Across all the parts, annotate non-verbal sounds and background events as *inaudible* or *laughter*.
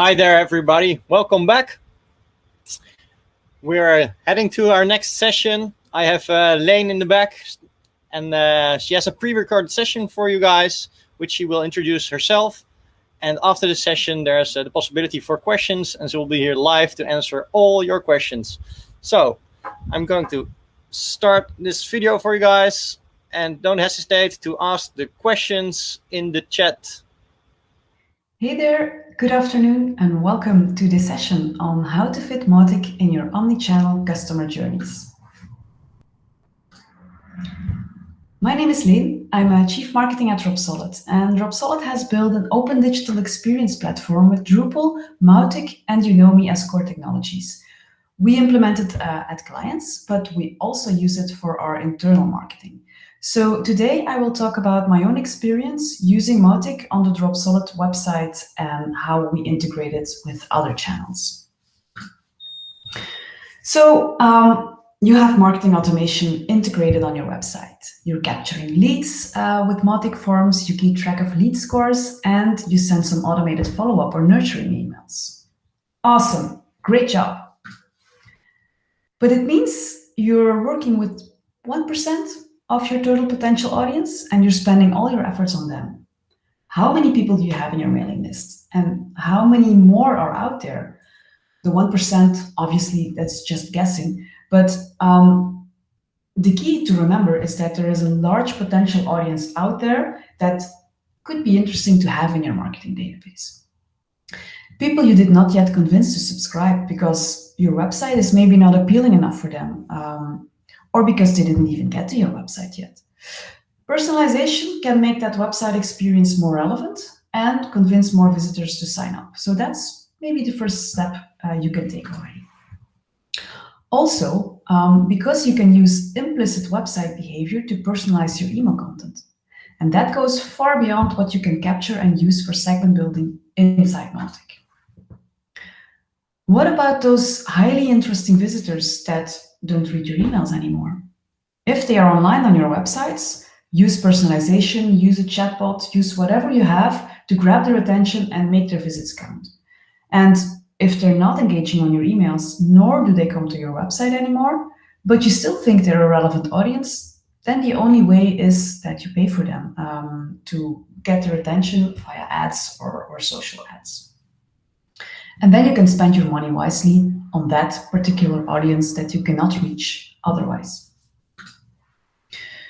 Hi there, everybody. Welcome back. We're heading to our next session. I have uh, Lane in the back, and uh, she has a pre-recorded session for you guys, which she will introduce herself. And after the session, there's uh, the possibility for questions, and she will be here live to answer all your questions. So I'm going to start this video for you guys, and don't hesitate to ask the questions in the chat. Hey there, good afternoon, and welcome to this session on how to fit Mautic in your omni-channel customer journeys. My name is Lynn. I'm a Chief Marketing at Dropsolid, and Dropsolid has built an open digital experience platform with Drupal, Mautic, and Unomi as core technologies. We implement it uh, at clients, but we also use it for our internal marketing. So today I will talk about my own experience using Mautic on the Dropsolid website and how we integrate it with other channels. So um, you have marketing automation integrated on your website. You're capturing leads uh, with Mautic forms, you keep track of lead scores, and you send some automated follow-up or nurturing emails. Awesome, great job. But it means you're working with 1% of your total potential audience and you're spending all your efforts on them. How many people do you have in your mailing list? And how many more are out there? The 1%, obviously, that's just guessing. But um, the key to remember is that there is a large potential audience out there that could be interesting to have in your marketing database. People you did not yet convince to subscribe because your website is maybe not appealing enough for them. Um, or because they didn't even get to your website yet. Personalization can make that website experience more relevant and convince more visitors to sign up. So that's maybe the first step uh, you can take already. Also, um, because you can use implicit website behavior to personalize your email content. And that goes far beyond what you can capture and use for segment building inside Mautic. What about those highly interesting visitors that don't read your emails anymore. If they are online on your websites, use personalization, use a chatbot, use whatever you have to grab their attention and make their visits count. And if they're not engaging on your emails, nor do they come to your website anymore, but you still think they're a relevant audience, then the only way is that you pay for them um, to get their attention via ads or, or social ads. And then you can spend your money wisely on that particular audience that you cannot reach otherwise.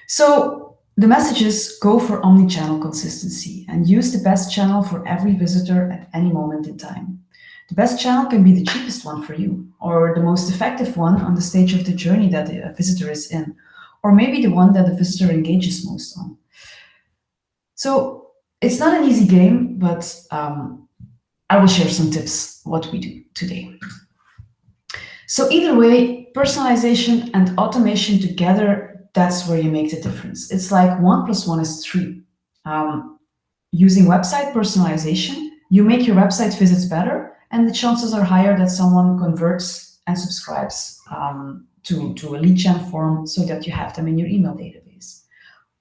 So the messages go for omni-channel consistency and use the best channel for every visitor at any moment in time. The best channel can be the cheapest one for you, or the most effective one on the stage of the journey that the visitor is in, or maybe the one that the visitor engages most on. So it's not an easy game, but um, I will share some tips what we do today. So either way, personalization and automation together, that's where you make the difference. It's like one plus one is three. Um, using website personalization, you make your website visits better, and the chances are higher that someone converts and subscribes um, to, to a lead gen form so that you have them in your email database.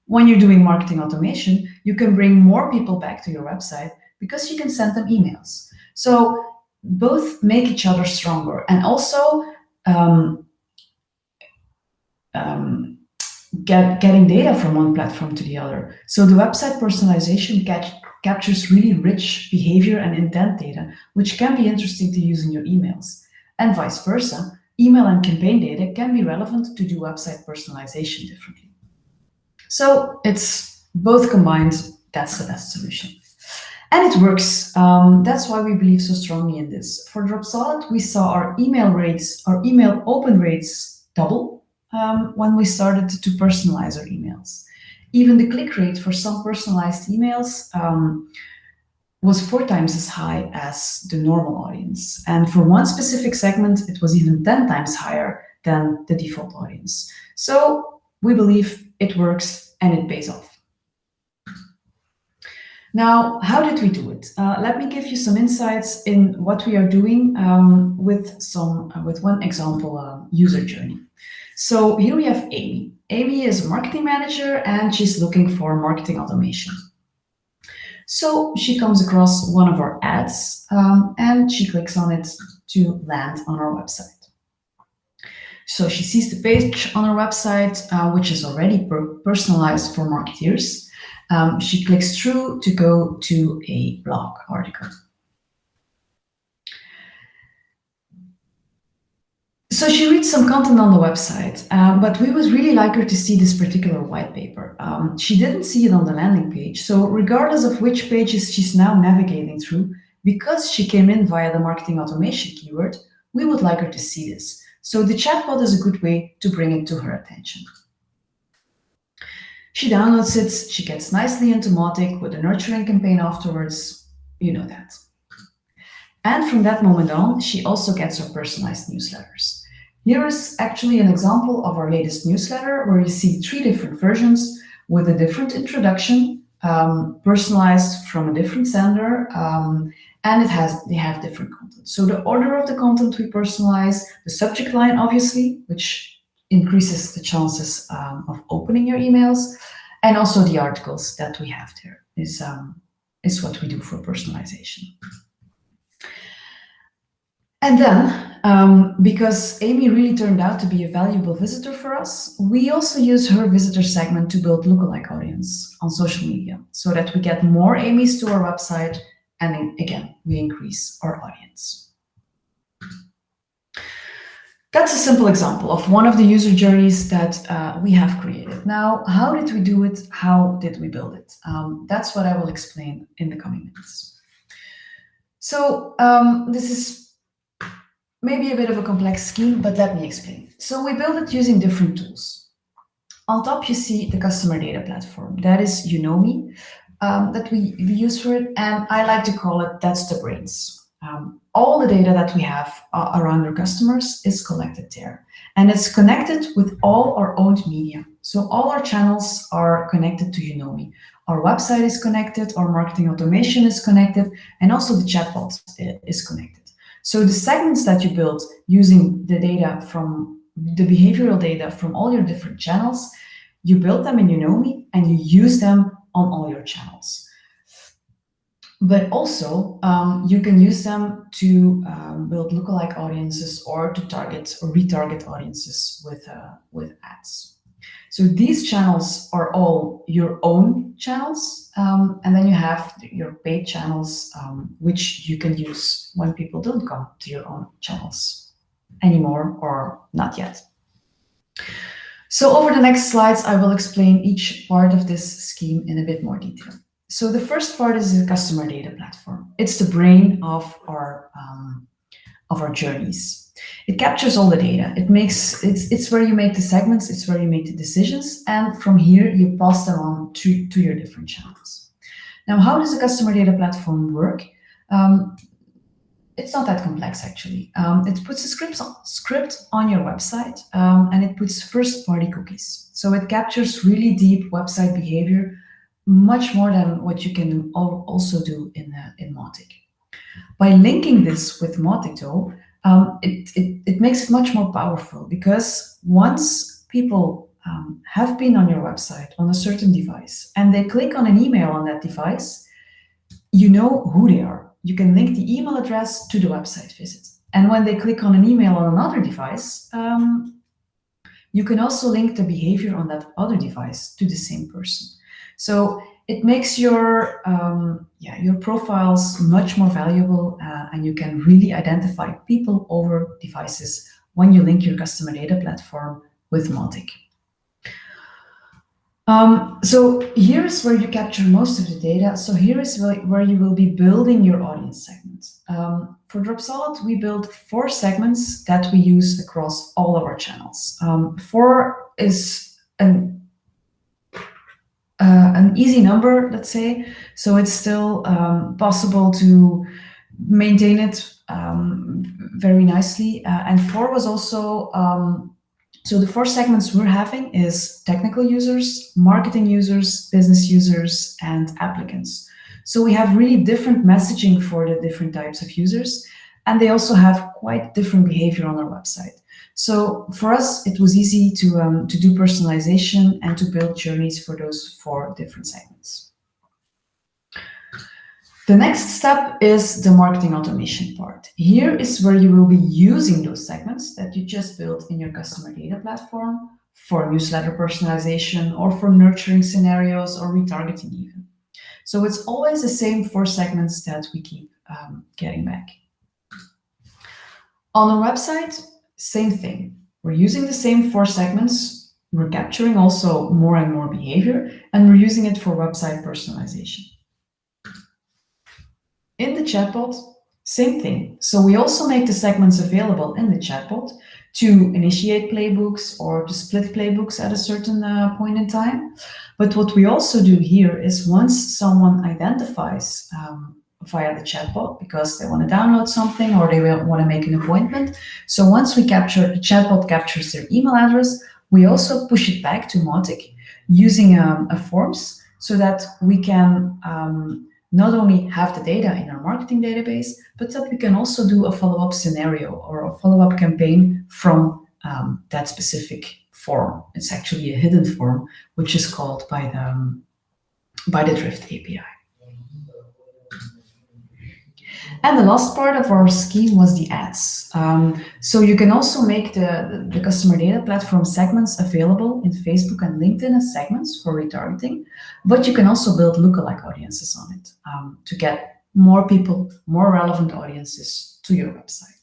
When you're doing marketing automation, you can bring more people back to your website because you can send them emails. So both make each other stronger and also um, um, get, getting data from one platform to the other. So the website personalization catch, captures really rich behavior and intent data, which can be interesting to use in your emails. And vice versa, email and campaign data can be relevant to do website personalization differently. So it's both combined, that's the best solution. And it works. Um, that's why we believe so strongly in this. For Dropsolid, we saw our email rates, our email open rates double um, when we started to personalize our emails. Even the click rate for some personalized emails um, was four times as high as the normal audience. And for one specific segment, it was even 10 times higher than the default audience. So we believe it works and it pays off. Now, how did we do it? Uh, let me give you some insights in what we are doing um, with some uh, with one example uh, user journey. So here we have Amy. Amy is a marketing manager and she's looking for marketing automation. So she comes across one of our ads um, and she clicks on it to land on our website. So she sees the page on our website, uh, which is already per personalized for marketeers. Um, she clicks through to go to a blog article. So she reads some content on the website, uh, but we would really like her to see this particular white paper. Um, she didn't see it on the landing page. So regardless of which pages she's now navigating through, because she came in via the marketing automation keyword, we would like her to see this. So the chatbot is a good way to bring it to her attention. She downloads it, she gets nicely into Mautic with a nurturing campaign afterwards, you know that. And from that moment on, she also gets her personalized newsletters. Here is actually an example of our latest newsletter where you see three different versions with a different introduction, um, personalized from a different sender, um, and it has they have different content. So the order of the content we personalize, the subject line, obviously, which increases the chances um, of opening your emails, and also the articles that we have there is, um, is what we do for personalization. And then, um, because Amy really turned out to be a valuable visitor for us, we also use her visitor segment to build lookalike audience on social media so that we get more Amy's to our website and again, we increase our audience. That's a simple example of one of the user journeys that uh, we have created. Now, how did we do it? How did we build it? Um, that's what I will explain in the coming minutes. So um, this is maybe a bit of a complex scheme, but let me explain. So we build it using different tools. On top, you see the customer data platform. That is Unomi, um, that we, we, use for it. And I like to call it, that's the brains. Um, all the data that we have uh, around our customers is collected there. And it's connected with all our owned media. So all our channels are connected to Unomi. Our website is connected, our marketing automation is connected, and also the chatbot is connected. So the segments that you build using the data from the behavioral data from all your different channels, you build them in Unomi and you use them on all your channels. But also, um, you can use them to um, build lookalike audiences or to target or retarget audiences with, uh, with ads. So these channels are all your own channels. Um, and then you have your paid channels, um, which you can use when people don't come to your own channels anymore or not yet. So over the next slides, I will explain each part of this scheme in a bit more detail. So the first part is the customer data platform. It's the brain of our um, of our journeys. It captures all the data. It makes it's it's where you make the segments. It's where you make the decisions, and from here you pass them on to to your different channels. Now, how does the customer data platform work? Um, it's not that complex actually. Um, it puts a script on, script on your website um, and it puts first-party cookies. So it captures really deep website behavior, much more than what you can also do in, uh, in Mautic. By linking this with Mautic though, um, it, it, it makes it much more powerful because once people um, have been on your website on a certain device and they click on an email on that device, you know who they are you can link the email address to the website visit. And when they click on an email on another device, um, you can also link the behavior on that other device to the same person. So it makes your um, yeah your profiles much more valuable uh, and you can really identify people over devices when you link your customer data platform with Mautic. Um, so here is where you capture most of the data. So here is where you will be building your audience segment. Um, for Dropsolid, we build four segments that we use across all of our channels. Um, four is an, uh, an easy number, let's say. So it's still um, possible to maintain it um, very nicely. Uh, and four was also um, so the four segments we're having is technical users, marketing users, business users, and applicants. So we have really different messaging for the different types of users, and they also have quite different behavior on our website. So for us, it was easy to, um, to do personalization and to build journeys for those four different segments. The next step is the marketing automation part. Here is where you will be using those segments that you just built in your customer data platform for newsletter personalization or for nurturing scenarios or retargeting even. So it's always the same four segments that we keep um, getting back. On our website, same thing. We're using the same four segments. We're capturing also more and more behavior, and we're using it for website personalization. In the chatbot, same thing. So we also make the segments available in the chatbot to initiate playbooks or to split playbooks at a certain uh, point in time. But what we also do here is once someone identifies um, via the chatbot because they want to download something or they want to make an appointment. So once we capture, the chatbot captures their email address, we also push it back to Mautic using um, a forms so that we can um, not only have the data in our marketing database, but that we can also do a follow-up scenario or a follow-up campaign from um, that specific form. It's actually a hidden form, which is called by the, um, by the Drift API. And the last part of our scheme was the ads. Um, so you can also make the, the customer data platform segments available in Facebook and LinkedIn as segments for retargeting, but you can also build lookalike audiences on it um, to get more people, more relevant audiences to your website.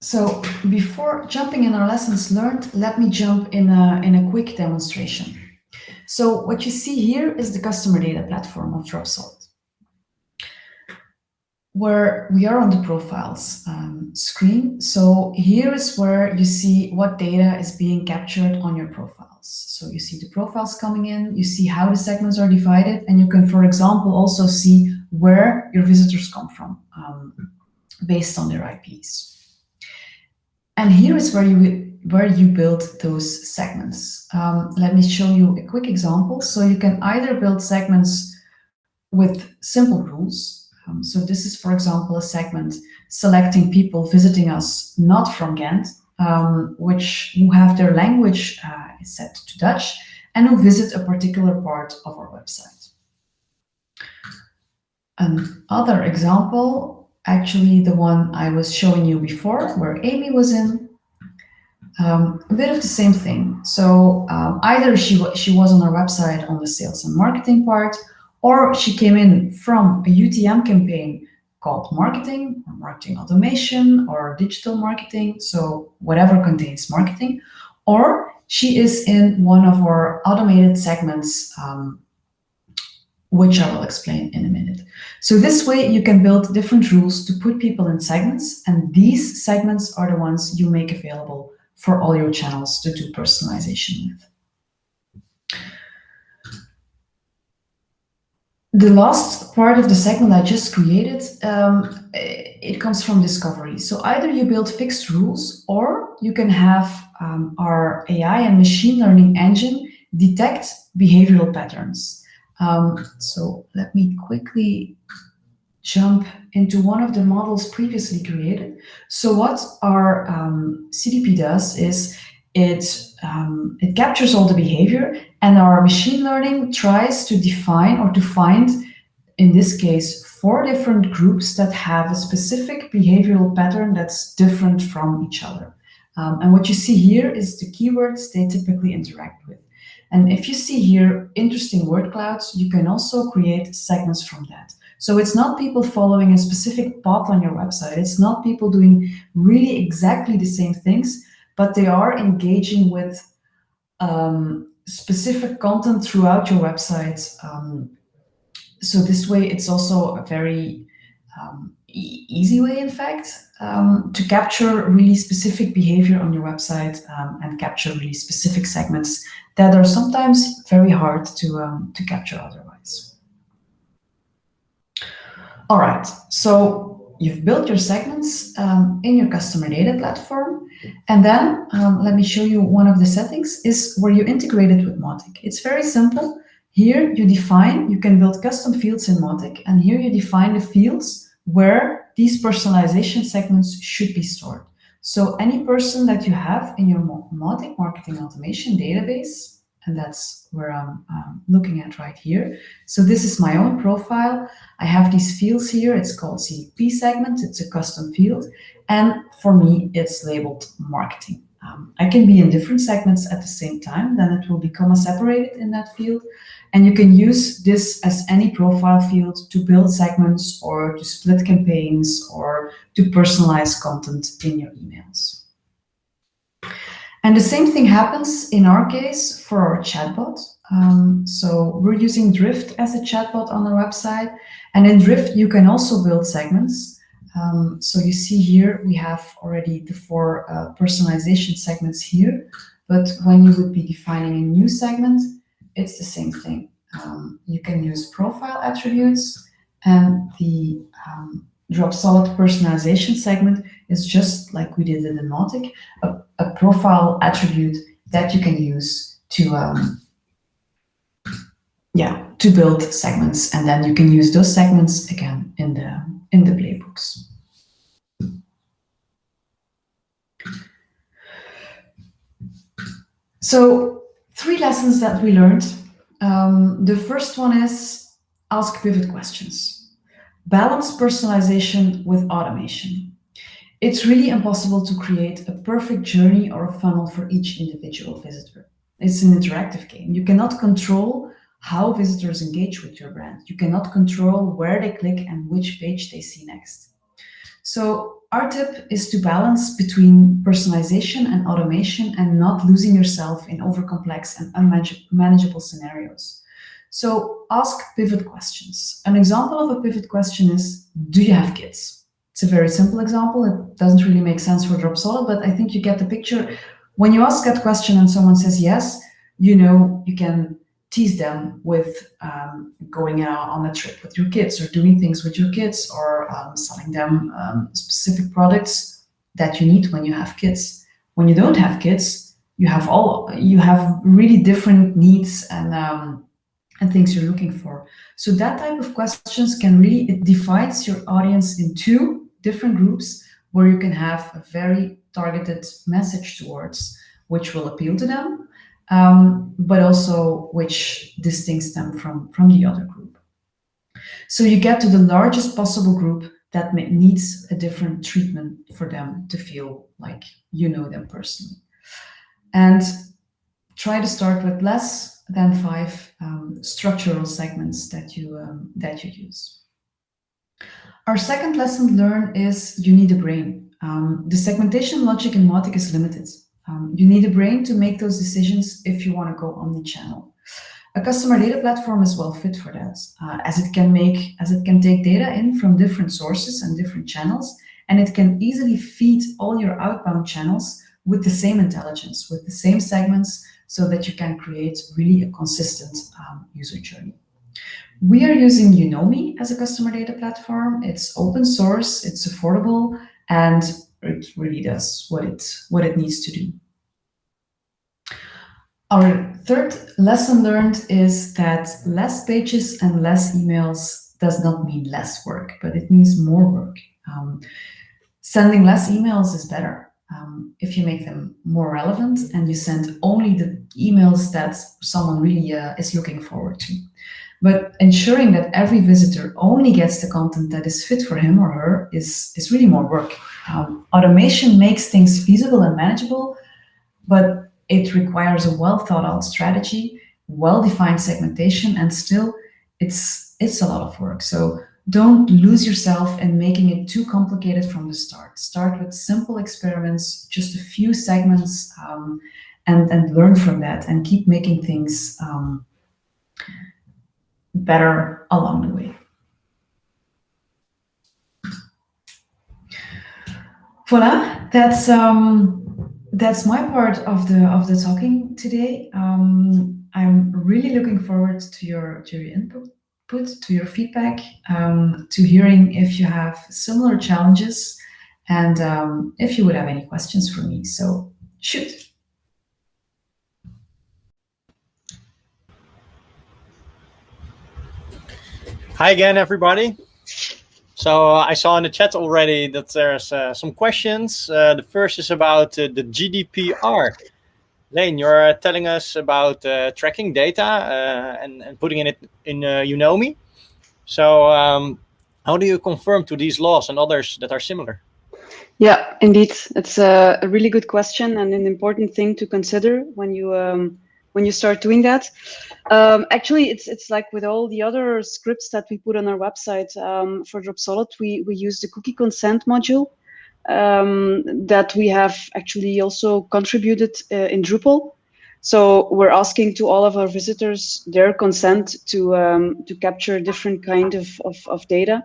So before jumping in our lessons learned, let me jump in a, in a quick demonstration. So what you see here is the customer data platform of Dropsolid, where we are on the profiles um, screen. So here is where you see what data is being captured on your profiles. So you see the profiles coming in, you see how the segments are divided, and you can, for example, also see where your visitors come from um, based on their IPs. And here is where you where you build those segments. Um, let me show you a quick example. So you can either build segments with simple rules. Um, so this is, for example, a segment selecting people visiting us not from Ghent, um, which who have their language uh, set to Dutch and who visit a particular part of our website. Another example, actually the one I was showing you before, where Amy was in, um, a bit of the same thing. So um, either she, she was on our website on the sales and marketing part, or she came in from a UTM campaign called marketing, or marketing automation, or digital marketing, so whatever contains marketing, or she is in one of our automated segments, um, which I will explain in a minute. So this way you can build different rules to put people in segments, and these segments are the ones you make available for all your channels to do personalization with. The last part of the segment I just created, um, it comes from discovery. So either you build fixed rules or you can have um, our AI and machine learning engine detect behavioral patterns. Um, so let me quickly jump into one of the models previously created. So what our um, CDP does is it, um, it captures all the behavior and our machine learning tries to define or to find, in this case, four different groups that have a specific behavioral pattern that's different from each other. Um, and what you see here is the keywords they typically interact with. And if you see here interesting word clouds, you can also create segments from that. So it's not people following a specific path on your website. It's not people doing really exactly the same things, but they are engaging with um, specific content throughout your website. Um, so this way, it's also a very um, e easy way, in fact, um, to capture really specific behavior on your website um, and capture really specific segments that are sometimes very hard to, um, to capture otherwise. All right, so you've built your segments um, in your customer data platform. And then um, let me show you one of the settings is where you integrate it with Mautic. It's very simple. Here you define, you can build custom fields in Mautic, and here you define the fields where these personalization segments should be stored. So any person that you have in your marketing automation database, and that's where I'm looking at right here. So this is my own profile. I have these fields here. It's called CDP segment. It's a custom field. And for me, it's labeled marketing. Um, I can be in different segments at the same time, then it will become a separated in that field. And you can use this as any profile field to build segments or to split campaigns or to personalize content in your emails. And the same thing happens in our case for our chatbot. Um, so we're using Drift as a chatbot on our website. And in Drift, you can also build segments. Um, so you see here, we have already the four uh, personalization segments here. But when you would be defining a new segment, it's the same thing. Um, you can use profile attributes and the um, Dropsolid personalization segment is just like we did in the Mautic, a, a profile attribute that you can use to um, yeah to build segments, and then you can use those segments again in the in the playbooks. So three lessons that we learned. Um, the first one is ask pivot questions. Balance personalization with automation. It's really impossible to create a perfect journey or a funnel for each individual visitor. It's an interactive game. You cannot control how visitors engage with your brand. You cannot control where they click and which page they see next. So our tip is to balance between personalization and automation and not losing yourself in overcomplex and unmanageable scenarios. So ask pivot questions. An example of a pivot question is, do you have kids? It's a very simple example. It doesn't really make sense for Dropsolid, but I think you get the picture. When you ask that question and someone says yes, you know you can tease them with um, going on a trip with your kids or doing things with your kids or um, selling them um, specific products that you need when you have kids. When you don't have kids, you have all you have really different needs and um, and things you're looking for. So that type of questions can really, it divides your audience in two different groups where you can have a very targeted message towards which will appeal to them, um, but also which distincts them from, from the other group. So you get to the largest possible group that needs a different treatment for them to feel like you know them personally. And try to start with less than five um, structural segments that you, um, that you use. Our second lesson learned is you need a brain. Um, the segmentation logic in Mautic is limited. Um, you need a brain to make those decisions if you want to go omni-channel. A customer data platform is well fit for that, uh, as it can make as it can take data in from different sources and different channels, and it can easily feed all your outbound channels with the same intelligence, with the same segments, so that you can create really a consistent um, user journey. We are using Unomi as a customer data platform. It's open source, it's affordable, and it really does what it, what it needs to do. Our third lesson learned is that less pages and less emails does not mean less work, but it means more work. Um, sending less emails is better um, if you make them more relevant and you send only the emails that someone really uh, is looking forward to. But ensuring that every visitor only gets the content that is fit for him or her is, is really more work. Um, automation makes things feasible and manageable, but it requires a well thought out strategy, well-defined segmentation, and still it's, it's a lot of work. So don't lose yourself in making it too complicated from the start. Start with simple experiments, just a few segments, um, and, and learn from that and keep making things um, better along the way. Voila, that's um, that's my part of the of the talking today. Um, I'm really looking forward to your to your input to your feedback, um, to hearing if you have similar challenges and um, if you would have any questions for me. So shoot. Hi again, everybody. So uh, I saw in the chat already that there's uh, some questions. Uh, the first is about the GDPR. Lane, you're telling us about tracking data and, and putting it in uh, Unomi. So um, how do you confirm to these laws and others that are similar? Yeah, indeed. It's a, a really good question and an important thing to consider when you um, when you start doing that. Um, actually, it's it's like with all the other scripts that we put on our website um, for Dropsolid, we we use the cookie consent module um, that we have actually also contributed uh, in Drupal. So we're asking to all of our visitors their consent to um, to capture different kind of, of, of data.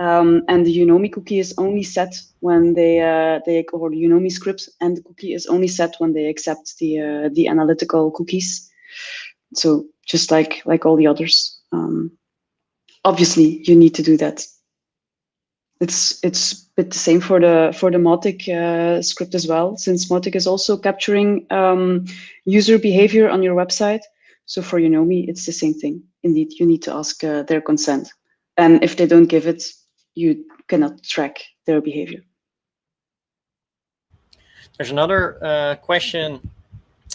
Um, and the Unomi cookie is only set when they uh, they or Unomi script and the cookie is only set when they accept the uh, the analytical cookies. So just like like all the others, um, obviously you need to do that. It's it's a bit the same for the for the Mautic uh, script as well, since Mautic is also capturing um, user behavior on your website. So for Unomi, it's the same thing. Indeed, you need to ask uh, their consent, and if they don't give it, you cannot track their behavior. There's another uh, question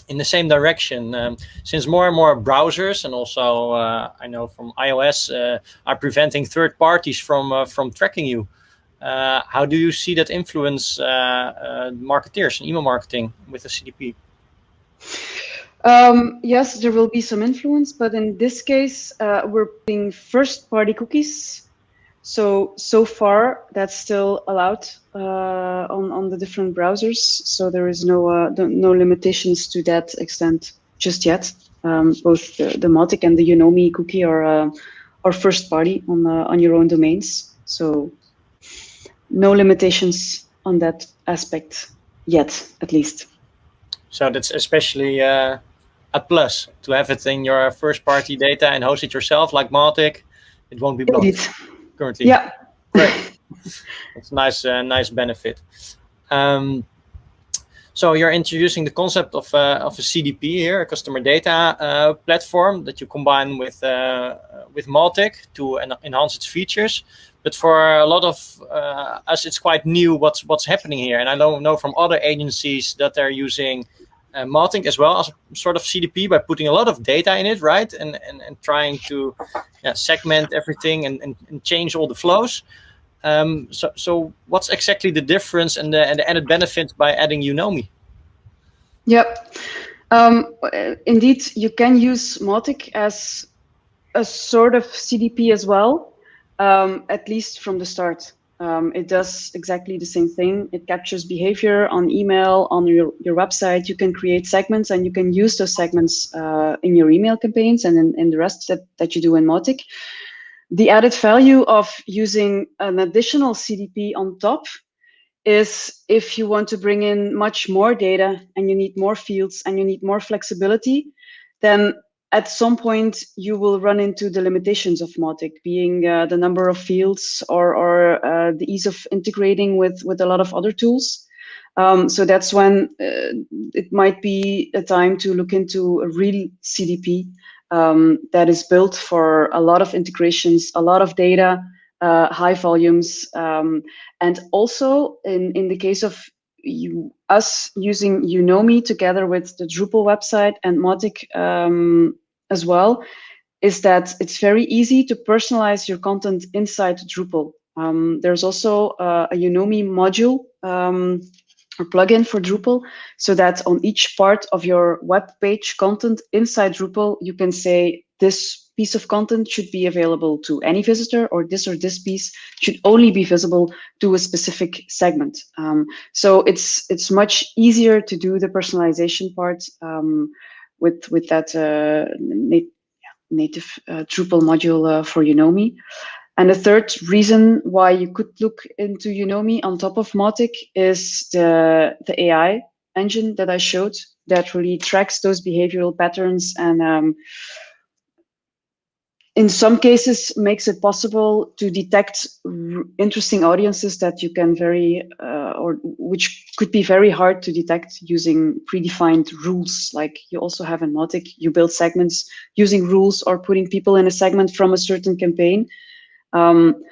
in the same direction. Um, since more and more browsers and also uh, I know from iOS uh, are preventing third parties from uh, from tracking you, uh, how do you see that influence uh, marketeers and email marketing with the CDP? Um, yes, there will be some influence, but in this case, we're putting first-party cookies so, so far that's still allowed uh, on, on the different browsers. So there is no, uh, no limitations to that extent just yet. Um, both the, the Mautic and the Unomi cookie are, uh, are first party on, uh, on your own domains. So no limitations on that aspect yet, at least. So that's especially uh, a plus to have it in your first party data and host it yourself like Mautic. It won't be blocked. Indeed currently. Yeah. Great. *laughs* It's nice, uh, nice benefit. Um, so you're introducing the concept of, uh, of a CDP here, a customer data uh, platform that you combine with uh, with Mautic to en enhance its features. But for a lot of uh, us, it's quite new what's what's happening here. And I know, know from other agencies that they're using uh, as well as sort of CDP by putting a lot of data in it, right? And and, and trying to yeah, segment everything and, and, and, change all the flows. Um, so so what's exactly the difference and the and the added benefit by adding Unomi? Yep. Um, indeed, you can use Mautic as a sort of CDP as well, um, at least from the start. Um, it does exactly the same thing. It captures behavior on email, on your, your website. You can create segments and you can use those segments uh, in your email campaigns and in, in the rest that, that you do in Mautic. The added value of using an additional CDP on top is if you want to bring in much more data and you need more fields and you need more flexibility, then at some point you will run into the limitations of Mautic, being uh, the number of fields or, or uh, the ease of integrating with, with a lot of other tools. Um, so that's when uh, it might be a time to look into a real CDP um, that is built for a lot of integrations, a lot of data, uh, high volumes, um, and also in, in the case of you, us using Unomi together with the Drupal website and Mautic um, as well is that it's very easy to personalize your content inside Drupal. Um, there's also uh, a Unomi module um, or plugin for Drupal so that on each part of your web page content inside Drupal, you can say this piece of content should be available to any visitor or this or this piece should only be visible to a specific segment. Um, so it's it's much easier to do the personalization part um, with with that uh, nat native uh, Drupal module uh, for Unomi. And the third reason why you could look into Unomi on top of Mautic is the the AI engine that I showed that really tracks those behavioral patterns and um, in some cases makes it possible to detect interesting audiences that you can very uh, or which could be very hard to detect using predefined rules. Like you also have in Mautic you build segments using rules or putting people in a segment from a certain campaign. Um,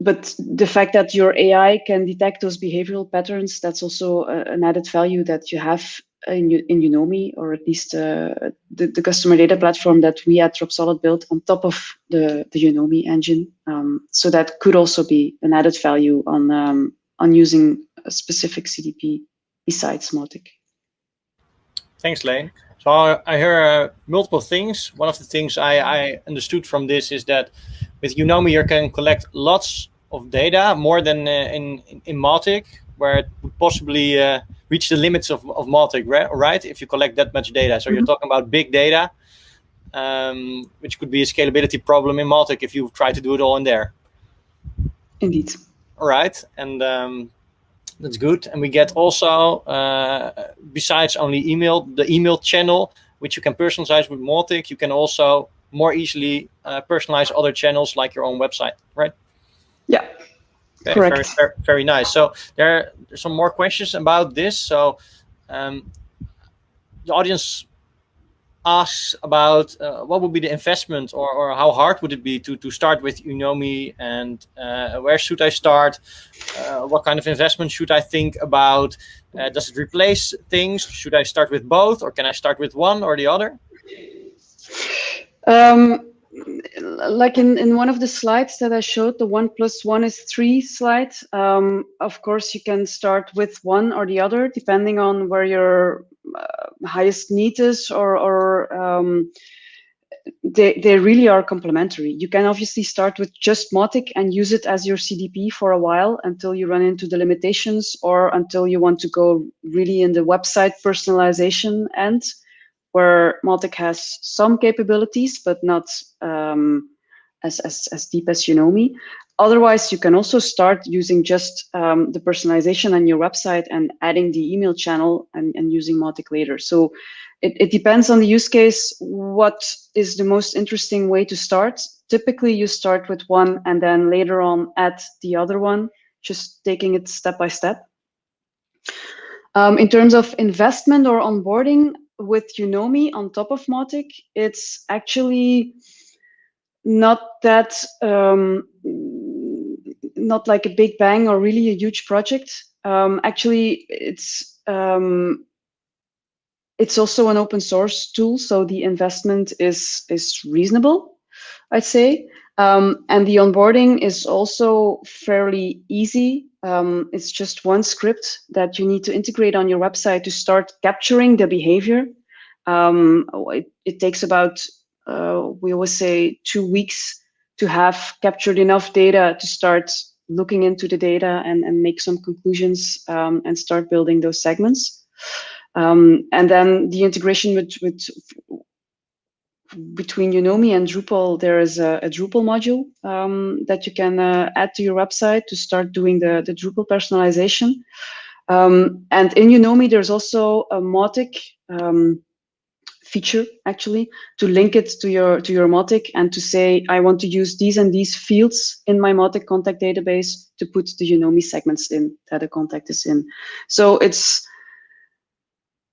but the fact that your AI can detect those behavioral patterns, that's also a, an added value that you have in, Unomi, or at least uh, the, the customer data platform that we at Dropsolid built on top of the, the Unomi engine. Um, so that could also be an added value on, um, on using a specific CDP besides Mautic. Thanks, Lane. So I hear uh, multiple things. One of the things I, I understood from this is that with Unomi, you can collect lots of data, more than uh, in, in, in Mautic, where it would possibly uh, reach the limits of, of Mautic, right? If you collect that much data. So you're mm-hmm. talking about big data, um, which could be a scalability problem in Mautic if you try to do it all in there. Indeed. All right. And um, that's good. And we get also, uh, besides only email, the email channel, which you can personalize with Mautic, you can also more easily uh, personalize other channels like your own website, right? Yeah, okay, correct. Very, very, very, nice. So there are some more questions about this. So um, the audience asks about uh, what would be the investment or, or how hard would it be to, to start with Unomi and uh, where should I start? Uh, what kind of investment should I think about? Uh, does it replace things? Should I start with both or can I start with one or the other? Um, like in, in one of the slides that I showed, the one plus one is three slide. Um, of course, you can start with one or the other, depending on where your uh, highest need is or, or um, they, they really are complementary. You can obviously start with just Mautic and use it as your CDP for a while until you run into the limitations or until you want to go really in the website personalization end where Mautic has some capabilities, but not um, as, as, as deep as Unomi. Otherwise, you can also start using just um, the personalization on your website and adding the email channel and, and using Mautic later. So it, it depends on the use case, what is the most interesting way to start. Typically, you start with one and then later on add the other one, just taking it step by step. Um, in terms of investment or onboarding, with Unomi on top of Mautic, it's actually not that um, not like a big bang or really a huge project. Um, actually, it's um, it's also an open source tool, so the investment is is reasonable, I'd say. Um, and the onboarding is also fairly easy. Um, it's just one script that you need to integrate on your website to start capturing the behavior. Um, it, it, takes about, uh, we always say, two weeks to have captured enough data to start looking into the data and, and make some conclusions um, and start building those segments. Um, and then the integration with, with between Unomi and Drupal, there is a, a Drupal module um, that you can uh, add to your website to start doing the, the Drupal personalization. Um, and in Unomi, there's also a Mautic um, feature actually to link it to your to your Mautic and to say I want to use these and these fields in my Mautic contact database to put the Unomi segments in that a contact is in. So it's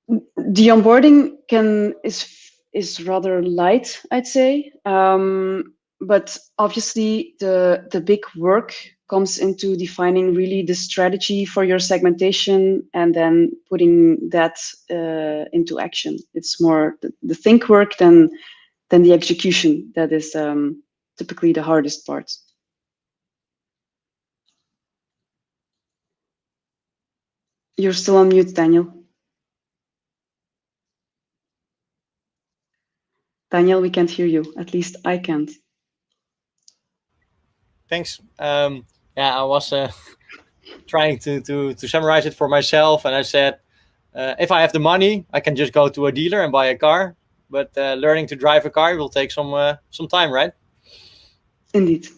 the onboarding can is is rather light, I'd say. Um, but obviously the, the big work comes into defining really the strategy for your segmentation and then putting that uh, into action. It's more the, the, think work than, than the execution that is um, typically the hardest part. You're still on mute, Daniel. Daniel, we can't hear you. At least I can't. Thanks. Um, yeah, I was uh, *laughs* trying to, to, to summarize it for myself. And I said, uh, if I have the money, I can just go to a dealer and buy a car. But uh, learning to drive a car will take some uh, some time, right? Indeed.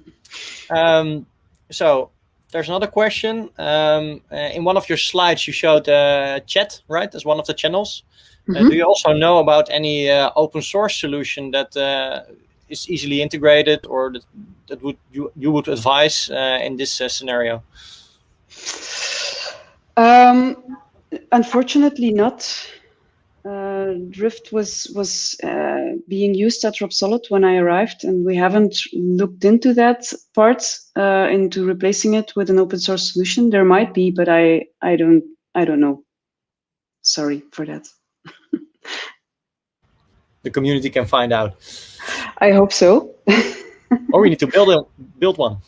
*laughs* um, so there's another question. Um, uh, in one of your slides, you showed uh, chat, right, as one of the channels. Mm -hmm. do you also know about any uh, open source solution that uh, is easily integrated or that, that would you, you would advise in this scenario? Um, unfortunately not. Uh, Drift was was uh, being used at Dropsolid when I arrived, and we haven't looked into that part uh, into replacing it with an open source solution. There might be, but I I don't I don't know. sorry for that. The community can find out. I hope so. *laughs* or we need to build a build one.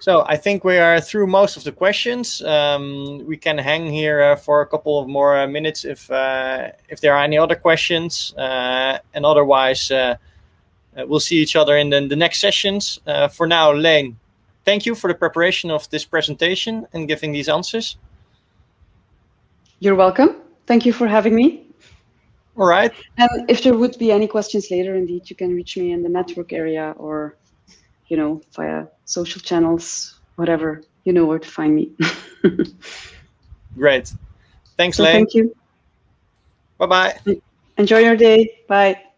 So I think we are through most of the questions. Um, we can hang here uh, for a couple of more uh, minutes if uh, if there are any other questions. Uh, and otherwise, uh, uh, we'll see each other in the, the next sessions. for now, Lane, thank you for the preparation of this presentation and giving these answers. You're welcome. Thank you for having me. All right. And if there would be any questions later, indeed, you can reach me in the network area or, you know, via social channels, whatever. You know where to find me. *laughs* Great. Thanks, so Leen. Thank you. Bye-bye. Enjoy your day. Bye.